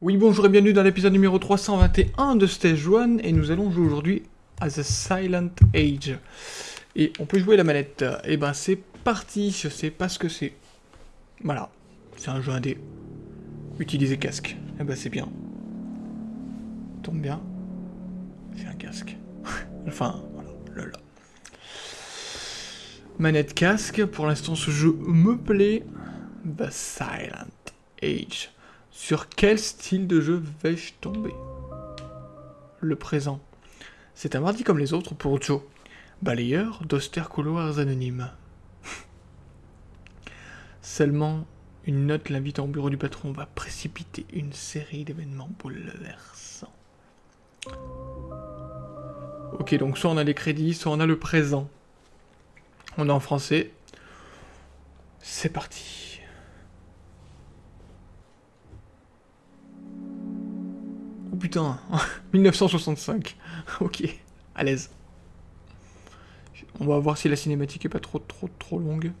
Oui, bonjour et bienvenue dans l'épisode numéro 321 de Stage 1, et nous allons jouer aujourd'hui à The Silent Age. Et on peut jouer la manette. Et ben c'est parti, je sais pas ce que c'est. Voilà, c'est un jeu indé. Utiliser casque. Et ben c'est bien. Tombe bien. C'est un casque. Enfin, voilà, là. Manette casque, pour l'instant ce jeu me plaît. The Silent Age. Sur quel style de jeu vais-je tomber? Le présent. C'est un mardi comme les autres pour Joe, balayeur d'austères couloirs anonymes. Seulement, une note l'invitant au bureau du patron va précipiter une série d'événements bouleversants. Ok, donc soit on a les crédits, soit on a le présent. On est en français. C'est parti. putain 1965 Ok, à l'aise. On va voir si la cinématique est pas trop trop trop longue.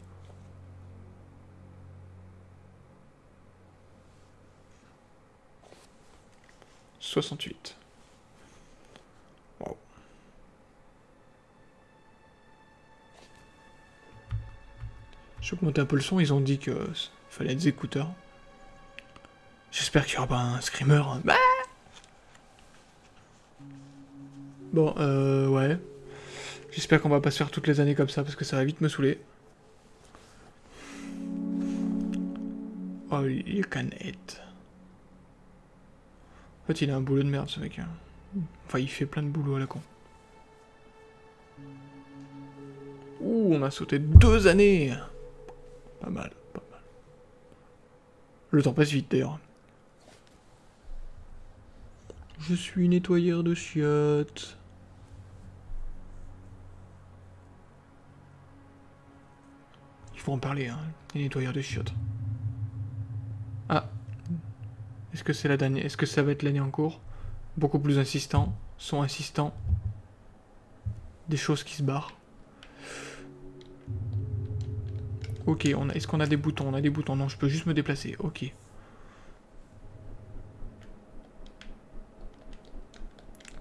« 68. Je vais augmenter un peu le son, ils ont dit que fallait des écouteurs. J'espère qu'il y aura pas un screamer. Bah Bon, euh, ouais. J'espère qu'on va pas se faire toutes les années comme ça, parce que ça va vite me saouler. Oh, you can hit. En fait, il a un boulot de merde, ce mec. Hein. Enfin, il fait plein de boulot à la con. Ouh, on a sauté deux années Pas mal, pas mal. Le temps passe vite, d'ailleurs. Je suis nettoyeur de chiottes. Il faut en parler, hein, les nettoyeurs de chiottes. Ah. Est-ce que c'est la dernière Est-ce que ça va être l'année en cours? Beaucoup plus insistant. Son insistant. Des choses qui se barrent. Ok, est-ce qu'on a des boutons? On a des boutons. Non, je peux juste me déplacer. Ok.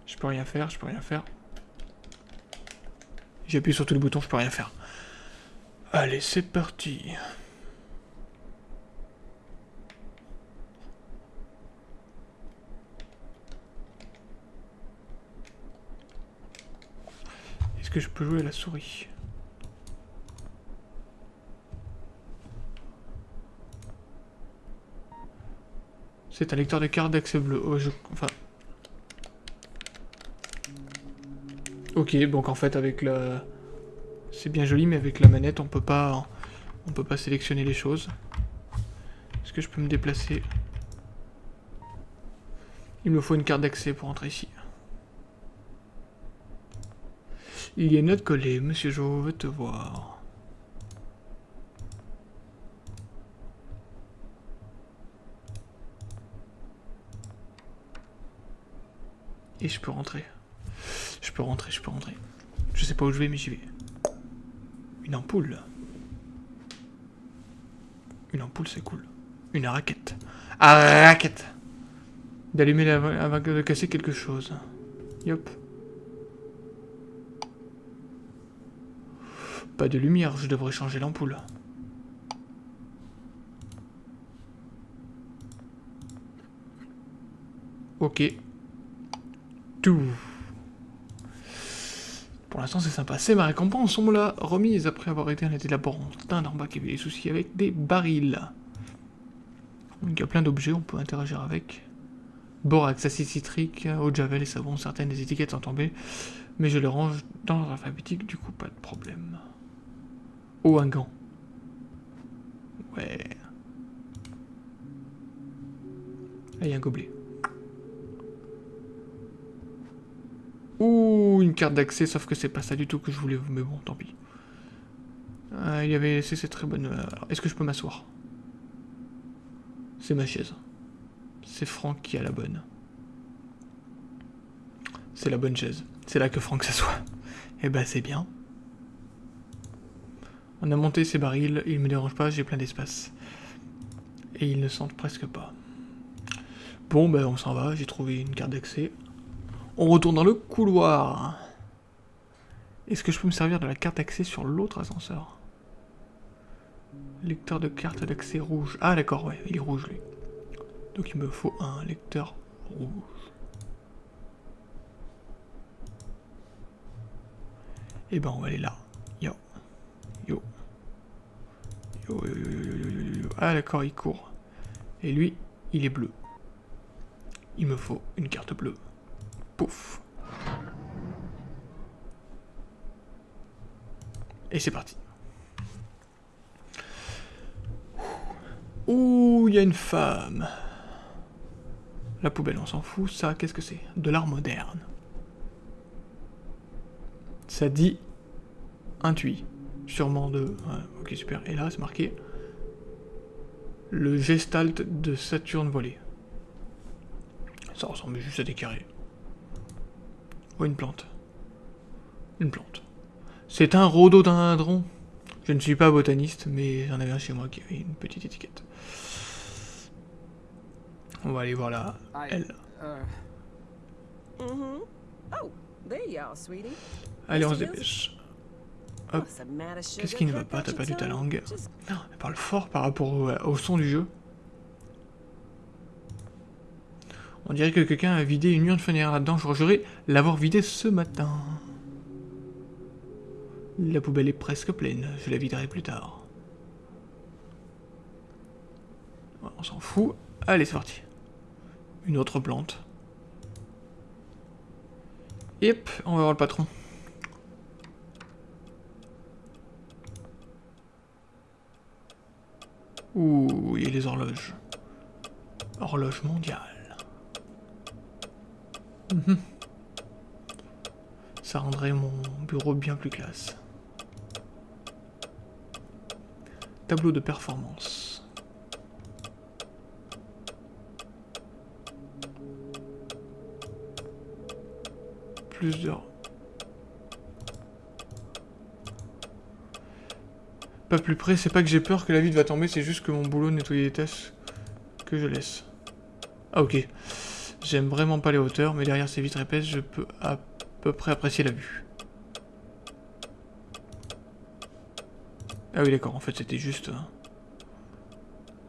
Je peux rien faire, je peux rien faire. J'appuie sur tous les boutons, je peux rien faire. Allez, c'est parti. Est-ce que je peux jouer à la souris? C'est un lecteur de cartes d'accès bleu. Oh. Enfin, Ok, donc en fait avec la... C'est bien joli, mais avec la manette, on peut pas... On peut pas sélectionner les choses. Est-ce que je peux me déplacer? Il me faut une carte d'accès pour entrer ici. Il y a une note collée. Monsieur Jo veut te voir. Je peux rentrer. Je peux rentrer, je peux rentrer. Je sais pas où je vais, mais j'y vais. Une ampoule. Une ampoule, c'est cool. Une raquette. Ah, raquette D'allumer avant de casser quelque chose. Yop. Pas de lumière, je devrais changer l'ampoule. Ok. Pour l'instant, c'est sympa. C'est ma récompense. On me l'a remise après avoir été un laborantin d'en bas qui avait des soucis avec des barils. il y a plein d'objets, on peut interagir avec. Borax, acide citrique, eau de javel et savon. Certaines des étiquettes sont tombées, mais je les range dans l'ordre alphabétique, du coup, pas de problème. Oh, un gant. Ouais. Ah, il y a un gobelet. Ouh, une carte d'accès, sauf que c'est pas ça du tout que je voulais, mais bon, tant pis. Euh, il y avait c'est très bonne... Euh, est-ce que je peux m'asseoir? C'est ma chaise. C'est Franck qui a la bonne. C'est la bonne chaise. C'est là que Franck s'assoit. Eh ben c'est bien. On a monté ces barils, ils me dérangent pas, j'ai plein d'espace. Et ils ne sentent presque pas. Bon, ben on s'en va, j'ai trouvé une carte d'accès. On retourne dans le couloir. Est-ce que je peux me servir de la carte d'accès sur l'autre ascenseur? Lecteur de carte d'accès rouge. Ah d'accord, ouais, il est rouge lui. Donc il me faut un lecteur rouge. Et eh ben on va aller là. Yo. Yo. Yo, yo, yo, yo, yo, yo, yo. Ah d'accord, il court. Et lui, il est bleu. Il me faut une carte bleue. Pouf. Et c'est parti. Ouh, il y a une femme. La poubelle, on s'en fout. Ça, qu'est-ce que c'est? De l'art moderne. Ça dit intuit. Sûrement de... ok, super. Et là, c'est marqué le gestalt de Saturne volé. Ça ressemble juste à des carrés. Oh, une plante. Une plante. C'est un rhododendron. Je ne suis pas botaniste, mais j'en avais un chez moi qui avait une petite étiquette. On va aller voir là, elle. Uh, mm-hmm. oh, Allez, on se dépêche. Hop. Qu'est-ce qui ne va pas? T'as perdu ta langue. elle parle fort par rapport au, son du jeu. On dirait que quelqu'un a vidé une urne funéraire là-dedans. Je jurerais l'avoir vidé ce matin. La poubelle est presque pleine. Je la viderai plus tard. On s'en fout. Allez, c'est parti. Une autre plante. Yep, on va voir le patron. Ouh, il y a les horloges. Horloge mondiale. Mhm. Ça rendrait mon bureau bien plus classe. Tableau de performance. Plus d'heures. Pas plus près, c'est pas que j'ai peur que la vide va tomber, c'est juste que mon boulot de nettoyer les tasses que je laisse. Ah ok. J'aime vraiment pas les hauteurs, mais derrière ces vitres épaisses, je peux à peu près apprécier la vue. Ah oui d'accord, en fait c'était juste... Hein.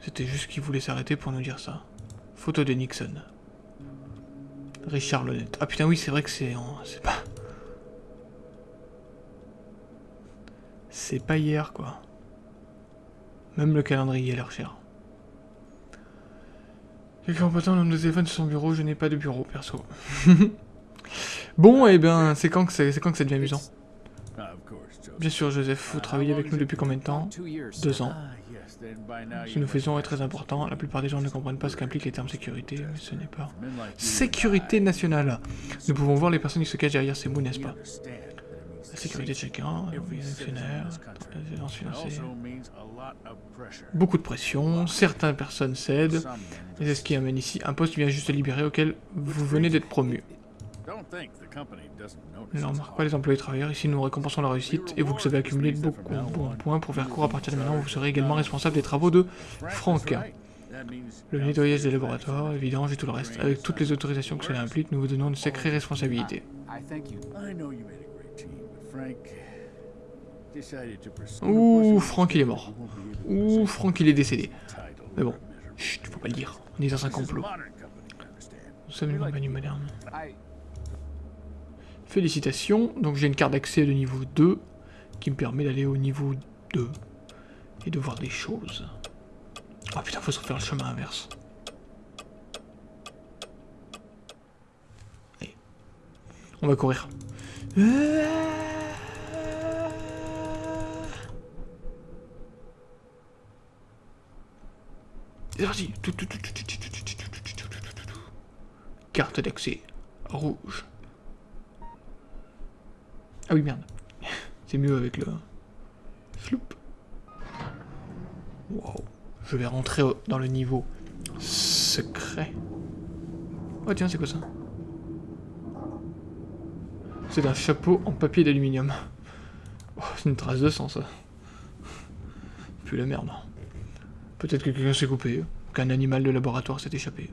C'était juste qu'il voulait s'arrêter pour nous dire ça. Photo de Nixon. Richard Lonette. Ah putain oui c'est vrai que c'est... C'est pas... C'est pas hier quoi. Même le calendrier a l'air cher. Quelqu'un peut nombre de téléphone sur son bureau, je n'ai pas de bureau perso. bon, et eh bien, c'est quand, que c'est quand que ça devient amusant? Bien sûr, Joseph, vous travaillez avec nous depuis combien de temps? Deux ans. Ce que nous faisons est très important. La plupart des gens ne comprennent pas ce qu'impliquent les termes sécurité, mais ce n'est pas... Sécurité nationale. Nous pouvons voir les personnes qui se cachent derrière ces mots, n'est-ce pas? Sécurité de chacun, les actionnaires, les financiers... Beaucoup de pression, certaines personnes cèdent, et c'est ce qui amène ici un poste vient juste libéré auquel vous venez d'être promu. Ne remarque pas les employés travailleurs, ici nous récompensons la réussite et vous que avez accumulé beaucoup de bons points pour faire court à partir de maintenant, vous serez également responsable des travaux de Franck. Le nettoyage des laboratoires, évident, et tout le reste. Avec toutes les autorisations que cela implique, nous vous donnons une sacrée responsabilité. Ouh, Franck il est mort. Ouh, Franck il est décédé. Mais bon, chut, faut pas le dire. On est dans un complot. Nous sommes une compagnie moderne. Félicitations, donc j'ai une carte d'accès de niveau 2 qui me permet d'aller au niveau 2 et de voir des choses. Oh putain, faut se refaire le chemin inverse. Allez. On va courir. C'est Carte d'accès rouge. Ah oui, merde. C'est mieux avec le... Floup. Wow. Je vais rentrer dans le niveau secret. Oh tiens, c'est quoi ça C'est un chapeau en papier d'aluminium. Oh, c'est une trace de sang, ça. Puis la merde. Peut-être que quelqu'un s'est coupé, qu'un animal de laboratoire s'est échappé.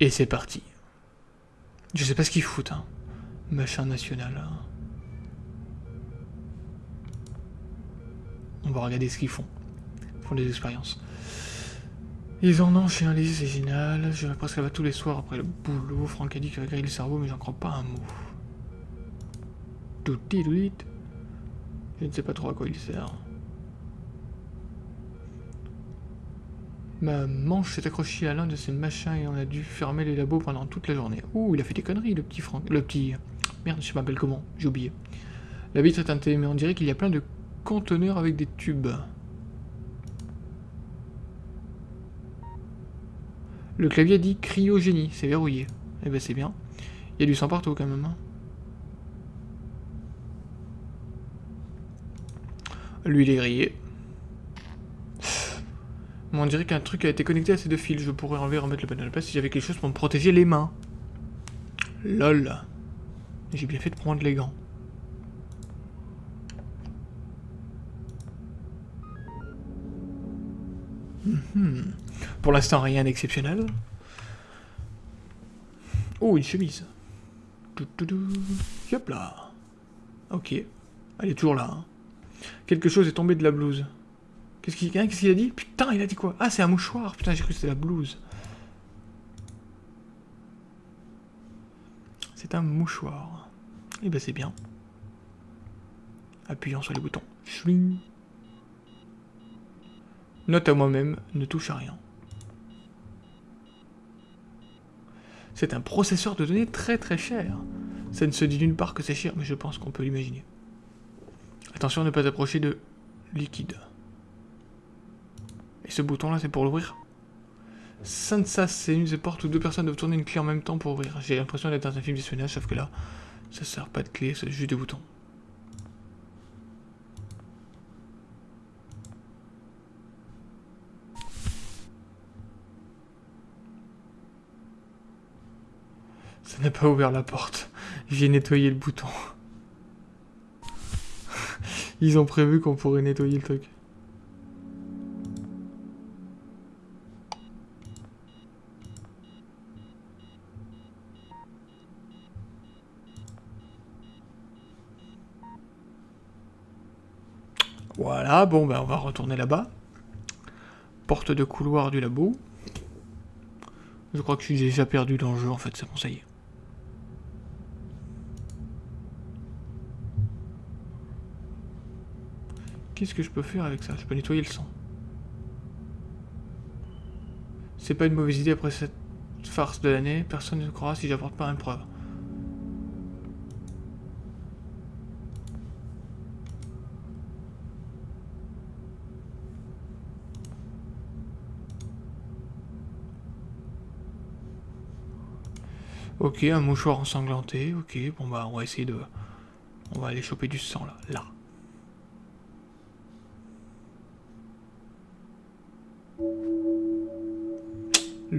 Et c'est parti. Je sais pas ce qu'ils foutent, hein. Machin national. Hein. On va regarder ce qu'ils font. Ils font des expériences. Ils en ont chez un c'est génial. Je vais presque là-bas tous les soirs après le boulot. Franck a dit qu'il va le cerveau, mais j'en crois pas un mot. Tout Je ne sais pas trop à quoi il sert. Ma manche s'est accrochée à l'un de ces machins et on a dû fermer les labos pendant toute la journée. Ouh, il a fait des conneries, le petit Franck. Le petit... Merde, je m'appelle comment J'ai oublié. La vitre est teintée, mais on dirait qu'il y a plein de conteneurs avec des tubes. Le clavier dit cryogénie, c'est verrouillé. Eh ben c'est bien. Il y a du sang partout quand même. Hein. Lui il est grillé on dirait qu'un truc a été connecté à ces deux fils. Je pourrais enlever et remettre le panneau de place si j'avais quelque chose pour me protéger les mains. Lol. J'ai bien fait de prendre les gants. Mhm. Pour l'instant, rien d'exceptionnel. Oh, une chemise. Hop là. Ok. Elle est toujours là. Hein. Quelque chose est tombé de la blouse. Qu'est-ce qu'il a dit? Putain, il a dit quoi? Ah, c'est un mouchoir. Putain, j'ai cru que c'était la blouse. C'est un mouchoir. Et eh ben c'est bien. Appuyant sur les boutons. Note à moi-même, ne touche à rien. C'est un processeur de données très très cher. Ça ne se dit nulle part que c'est cher, mais je pense qu'on peut l'imaginer. Attention à ne pas approcher de liquide. Et ce bouton là c'est pour l'ouvrir Sansa, c'est une des portes où deux personnes doivent tourner une clé en même temps pour ouvrir. J'ai l'impression d'être dans un film d'espionnage, sauf que là, ça sert pas de clé, c'est juste des boutons. Ça n'a ouvert la porte. J'ai nettoyé le bouton. Ils ont prévu qu'on pourrait nettoyer le truc. Voilà, bon, ben on va retourner là-bas. Porte de couloir du labo. Je crois que je déjà perdu dans le jeu, en fait, c'est bon, ça y est. Qu'est-ce que je peux faire avec ça? Je peux nettoyer le sang. C'est pas une mauvaise idée après cette farce de l'année. Personne ne croira si j'apporte pas une preuve. Ok, un mouchoir ensanglanté, ok, bon bah on va essayer de... On va aller choper du sang là, là.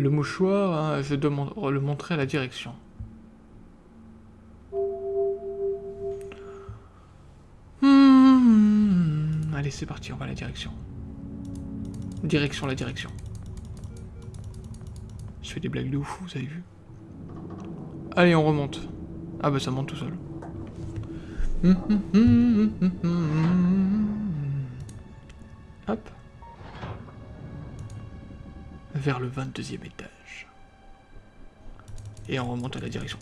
Le mouchoir, hein, je dois le montrer à la direction. Hmm, allez, c'est parti, on va à la direction. Direction, la direction. Je fais des blagues de ouf, vous avez vu Allez, on remonte. Ah bah ça monte tout seul. Hop. Vers le 22e étage. Et on remonte à la direction.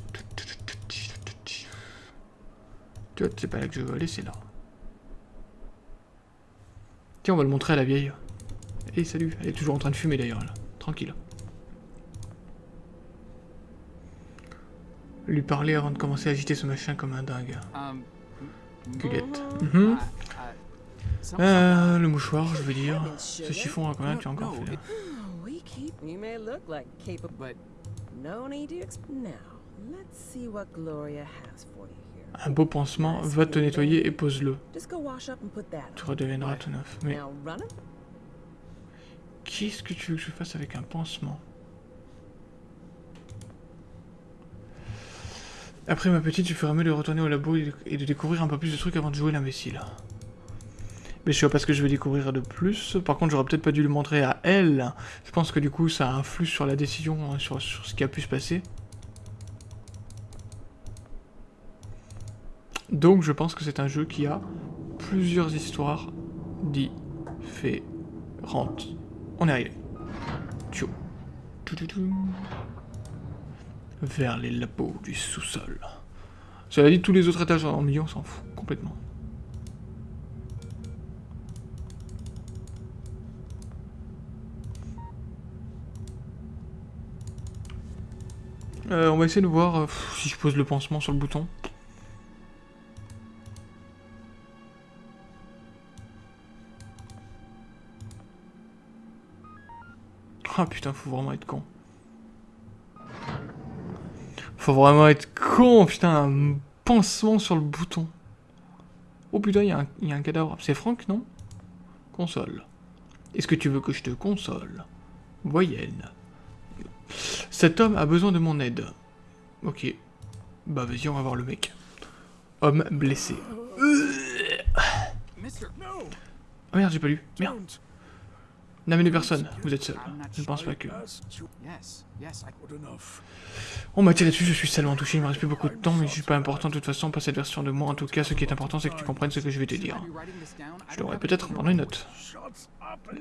C'est pas là que je veux aller, c'est là. Tiens, on va le montrer à la vieille. Et salut, elle est toujours en train de fumer d'ailleurs, là. Tranquille. lui parler avant de commencer à agiter ce machin comme un dingue. Culette. Mhm. Euh, le mouchoir, je veux dire. Ce chiffon à combien tu as encore fait You may look like capable, but no need to Now, let's see what Gloria has for you. Un beau pansement, va te nettoyer et pose-le. Tu redeviendras tout neuf. Mais qu'est-ce que tu veux que je fasse avec un pansement? Après ma petite, je ferai mieux de retourner au labo et de découvrir un peu plus de trucs avant de jouer l'imbécile. Mais je sais pas ce que je vais découvrir de plus. Par contre, j'aurais peut-être pas dû le montrer à elle. Je pense que du coup, ça influe sur la décision, hein, sur, sur ce qui a pu se passer. Donc, je pense que c'est un jeu qui a plusieurs histoires différentes. On est arrivé. Tchou. Vers les labos du sous-sol. Cela dit, tous les autres étages en milieu, on s'en fout complètement. Euh, on va essayer de voir euh, si je pose le pansement sur le bouton. Ah putain, faut vraiment être con. Faut vraiment être con, putain, un pansement sur le bouton. Oh putain, il y, y a un cadavre. C'est Franck, non? Console. Est-ce que tu veux que je te console? Voyenne. Cet homme a besoin de mon aide. Ok. Bah vas-y, on va voir le mec. Homme blessé. Oh merde, j'ai pas lu. Merde. N'amenez personne, vous êtes seul. Je ne pense pas que... On m'a tiré dessus, je suis salement touché, il me reste plus beaucoup de temps, mais je suis pas important de toute façon, pas cette version de moi. En tout cas, ce qui est important, c'est que tu comprennes ce que je vais te dire. Je devrais peut-être prendre une note.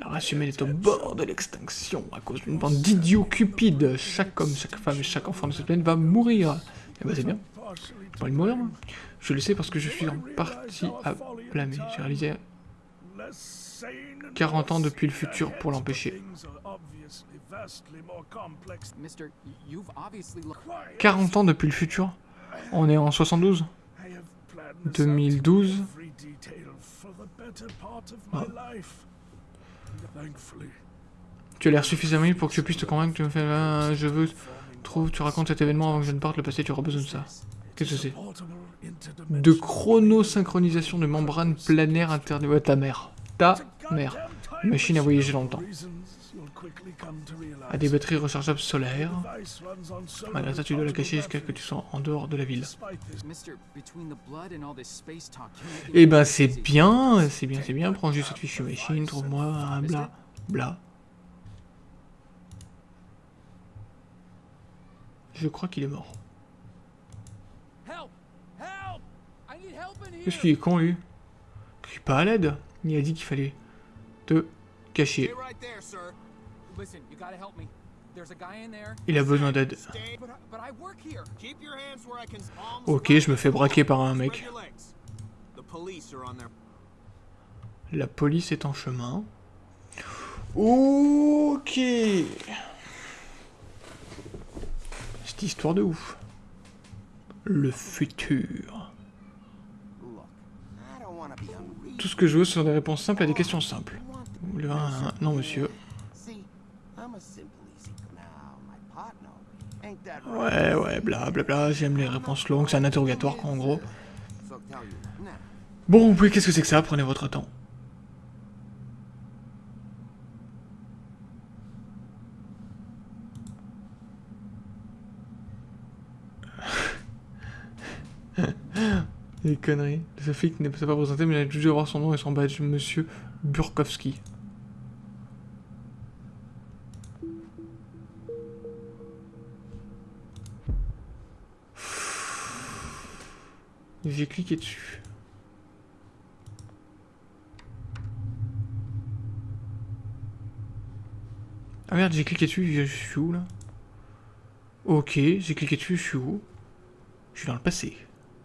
La race humaine est au bord de l'extinction à cause d'une bande d'idiots cupides. Chaque homme, chaque femme et chaque enfant de cette planète va mourir. Et bah c'est bien. Pas envie de mourir, moi. Je le sais parce que je suis en partie à blâmer. J'ai réalisé 40 ans depuis le futur pour l'empêcher. Mister, y- you've obviously looked... 40 ans depuis le futur On est en 72 2012 Ah. Tu as l'air suffisamment libre pour que je puisse te convaincre que tu me fais... je veux... Trouve, tu racontes cet événement avant que je ne parte, le passé, tu auras besoin de ça. Qu'est-ce que c'est? De chronosynchronisation de membrane planaire interne... Ouais, ta mère. Ta mère. Machine à voyager dans le temps. À des batteries rechargeables solaires. Malgré ça, tu dois la cacher jusqu'à ce que tu sois en dehors de la ville. Eh ben c'est bien, c'est bien, c'est bien. Prends juste cette fichue machine, trouve-moi un bla, bla. Je crois qu'il est mort. Help! Help! I need help in here! Qu'est-ce qu'il est con lui? Je suis pas à l'aide. Il a dit qu'il fallait te cacher. Right there, sir. Listen, you gotta help me. There's a guy in there. Il a besoin d'aide. But I, but I work here. Keep your hands where I can palms Ok, je me fais braquer par un mec. La police est en chemin. Ok. Cette histoire de ouf. Le futur. Tout ce que je veux, ce sont des réponses simples à des questions simples. Le 1 Non, monsieur. Ouais, ouais, bla bla bla, j'aime les réponses longues, c'est un interrogatoire quoi, en gros. Bon, oui, qu'est-ce que c'est que ça? Prenez votre temps. Les conneries. Ce flic ne s'est pas présenté, mais il a dû avoir son nom et son badge, Monsieur Burkowski. J'ai cliqué dessus. Ah merde, j'ai cliqué dessus, je suis où là? Ok, j'ai cliqué dessus, je suis où? Je suis dans le passé.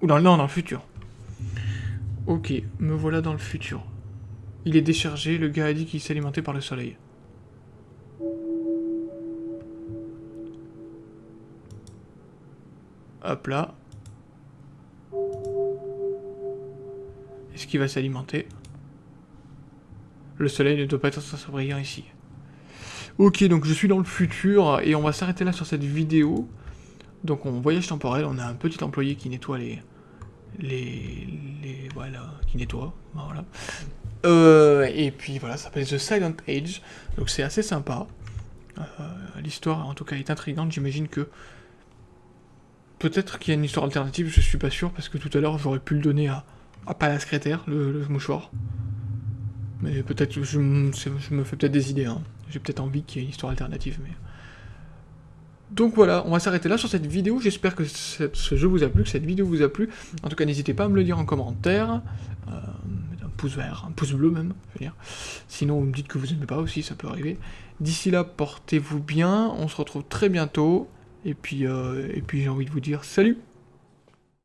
Ou dans le, non, dans le futur. Ok, me voilà dans le futur. Il est déchargé, le gars a dit qu'il s'alimentait par le soleil. Hop là. Est-ce qu'il va s'alimenter Le soleil ne doit pas être censé brillant ici. Ok, donc je suis dans le futur et on va s'arrêter là sur cette vidéo. Donc on voyage temporel, on a un petit employé qui nettoie les... Les... les voilà, qui nettoie, voilà. Euh, et puis voilà, ça s'appelle The Silent Age, donc c'est assez sympa. Euh, L'histoire en tout cas est intrigante, j'imagine que peut-être qu'il y a une histoire alternative, je suis pas sûr, parce que tout à l'heure j'aurais pu le donner à, à pas la secrétaire, le, mouchoir. Mais peut-être, je, me fais peut-être des idées, hein. J'ai peut-être envie qu'il y ait une histoire alternative, mais... Donc voilà, on va s'arrêter là sur cette vidéo. J'espère que ce jeu vous a plu, que cette vidéo vous a plu. En tout cas, n'hésitez pas à me le dire en commentaire. Euh, un pouce vert, un pouce bleu même, je veux dire. Sinon, vous me dites que vous aimez pas aussi, ça peut arriver. D'ici là, portez-vous bien. On se retrouve très bientôt. Et puis, euh, et puis j'ai envie de vous dire salut